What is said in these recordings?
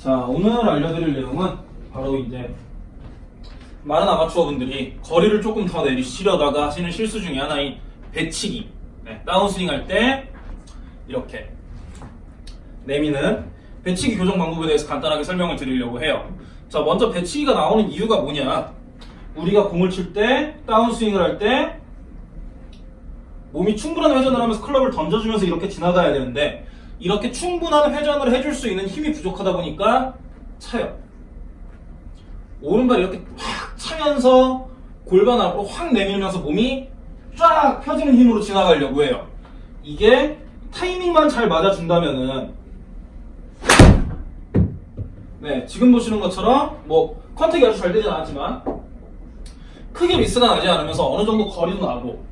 자, 오늘 알려드릴 내용은 바로 이제 많은 아마추어 분들이 거리를 조금 더 내리시려다가 하시는 실수 중에 하나인 배치기. 네, 다운스윙 할 때 이렇게 내미는 배치기 교정 방법에 대해서 간단하게 설명을 드리려고 해요. 자, 먼저 배치기가 나오는 이유가 뭐냐? 우리가 공을 칠 때, 다운스윙을 할 때, 몸이 충분한 회전을 하면서 클럽을 던져주면서 이렇게 지나가야 되는데, 이렇게 충분한 회전을 해줄 수 있는 힘이 부족하다 보니까 차요. 오른발 이렇게 확 차면서 골반 앞으로 확 내밀면서 몸이 쫙 펴지는 힘으로 지나가려고 해요. 이게 타이밍만 잘 맞아준다면은 네 지금 보시는 것처럼 뭐 컨택이 아주 잘 되진 않았지만 크게 미스가 나지 않으면서 어느 정도 거리도 나고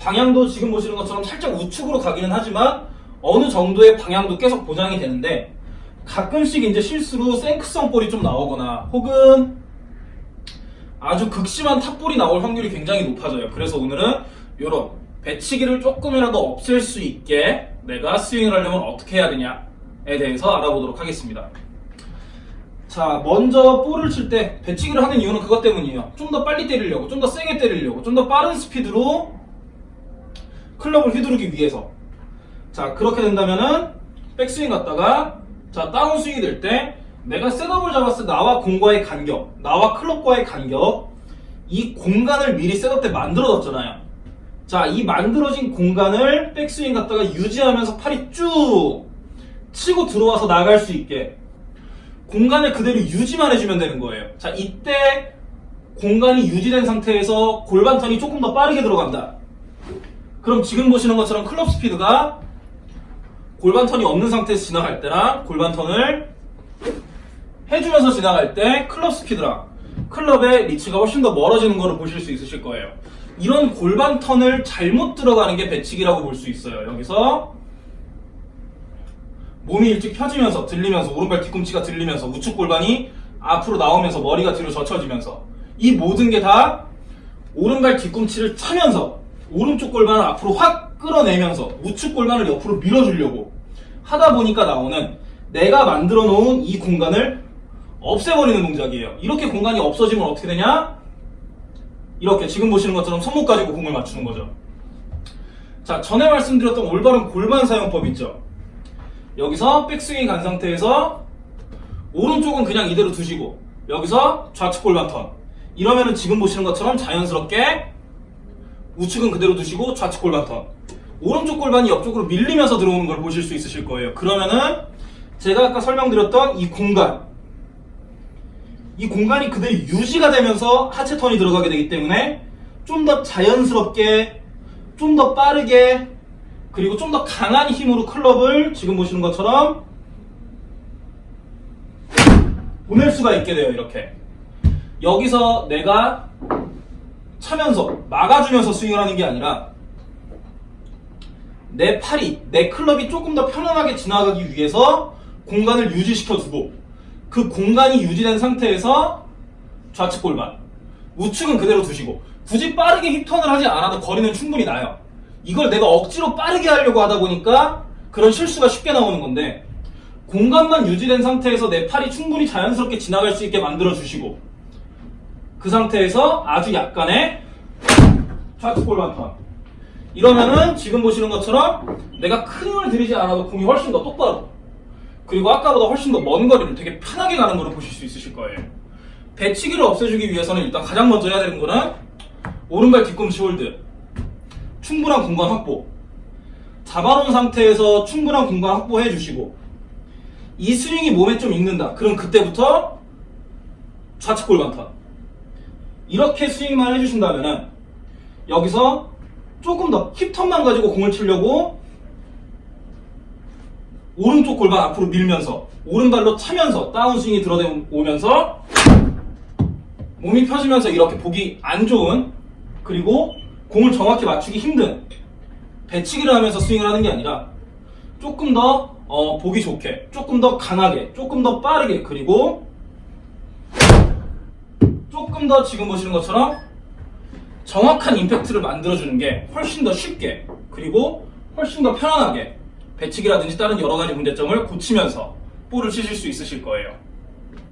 방향도 지금 보시는 것처럼 살짝 우측으로 가기는 하지만 어느 정도의 방향도 계속 보장이 되는데 가끔씩 이제 실수로 생크성 볼이 좀 나오거나 혹은 아주 극심한 탑볼이 나올 확률이 굉장히 높아져요. 그래서 오늘은 이런 배치기를 조금이라도 없앨 수 있게 내가 스윙을 하려면 어떻게 해야 되냐에 대해서 알아보도록 하겠습니다. 자, 먼저 볼을 칠 때 배치기를 하는 이유는 그것 때문이에요. 좀 더 빨리 때리려고, 좀 더 세게 때리려고, 좀 더 빠른 스피드로 클럽을 휘두르기 위해서. 자, 그렇게 된다면은 백스윙 갔다가 자, 다운스윙이 될 때 내가 셋업을 잡았을 때 나와 공과의 간격, 나와 클럽과의 간격 이 공간을 미리 셋업 때 만들어뒀잖아요. 자, 이 만들어진 공간을 백스윙 갔다가 유지하면서 팔이 쭉 치고 들어와서 나갈 수 있게 공간을 그대로 유지만 해주면 되는 거예요. 자, 이때 공간이 유지된 상태에서 골반 턴이 조금 더 빠르게 들어간다. 그럼 지금 보시는 것처럼 클럽 스피드가 골반 턴이 없는 상태에서 지나갈 때랑 골반 턴을 해주면서 지나갈 때 클럽 스피드랑 클럽의 리치가 훨씬 더 멀어지는 것을 보실 수 있으실 거예요. 이런 골반 턴을 잘못 들어가는 게 배치기라고 볼 수 있어요. 여기서 몸이 일찍 펴지면서 들리면서 오른발 뒤꿈치가 들리면서 우측 골반이 앞으로 나오면서 머리가 뒤로 젖혀지면서 이 모든 게 다 오른발 뒤꿈치를 차면서 오른쪽 골반을 앞으로 확 끌어내면서 우측 골반을 옆으로 밀어주려고 하다 보니까 나오는 내가 만들어 놓은 이 공간을 없애버리는 동작이에요. 이렇게 공간이 없어지면 어떻게 되냐? 이렇게 지금 보시는 것처럼 손목 가지고 공을 맞추는 거죠. 자, 전에 말씀드렸던 올바른 골반 사용법 있죠? 여기서 백스윙이 간 상태에서 오른쪽은 그냥 이대로 두시고 여기서 좌측 골반 턴 이러면은 지금 보시는 것처럼 자연스럽게 우측은 그대로 두시고 좌측 골반 턴 오른쪽 골반이 옆쪽으로 밀리면서 들어오는 걸 보실 수 있으실 거예요. 그러면은 제가 아까 설명드렸던 이 공간. 이 공간이 그대로 유지가 되면서 하체 턴이 들어가게 되기 때문에 좀 더 자연스럽게 좀 더 빠르게 그리고 좀 더 강한 힘으로 클럽을 지금 보시는 것처럼 보낼 수가 있게 돼요 이렇게. 여기서 내가 차면서 막아주면서 스윙을 하는 게 아니라 내 팔이 내 클럽이 조금 더 편안하게 지나가기 위해서 공간을 유지시켜 두고 그 공간이 유지된 상태에서 좌측 골반 우측은 그대로 두시고 굳이 빠르게 힙턴을 하지 않아도 거리는 충분히 나요. 이걸 내가 억지로 빠르게 하려고 하다 보니까 그런 실수가 쉽게 나오는 건데 공간만 유지된 상태에서 내 팔이 충분히 자연스럽게 지나갈 수 있게 만들어 주시고 그 상태에서 아주 약간의 좌측 골반 턴 이러면은 지금 보시는 것처럼 내가 큰 힘을 들이지 않아도 공이 훨씬 더 똑바로 그리고 아까보다 훨씬 더 먼 거리를 되게 편하게 가는 것을 보실 수 있으실 거예요. 배치기를 없애주기 위해서는 일단 가장 먼저 해야 되는 거는 오른발 뒤꿈치 hold. 충분한 공간 확보. 잡아놓은 상태에서 충분한 공간 확보해 주시고 이 스윙이 몸에 좀 익는다. 그럼 그때부터 좌측 골반 턴 이렇게 스윙만 해주신다면은 여기서 조금 더 힙턴만 가지고 공을 치려고 오른쪽 골반 앞으로 밀면서 오른발로 차면서 다운스윙이 들어오면서 몸이 펴지면서 이렇게 보기 안 좋은 그리고 공을 정확히 맞추기 힘든 배치기를 하면서 스윙을 하는 게 아니라 조금 더 어, 보기 좋게 조금 더 강하게 조금 더 빠르게 그리고 조금 더 지금 보시는 것처럼 정확한 임팩트를 만들어주는 게 훨씬 더 쉽게 그리고 훨씬 더 편안하게 배치기라든지 다른 여러 가지 문제점을 고치면서 볼을 치실 수 있으실 거예요.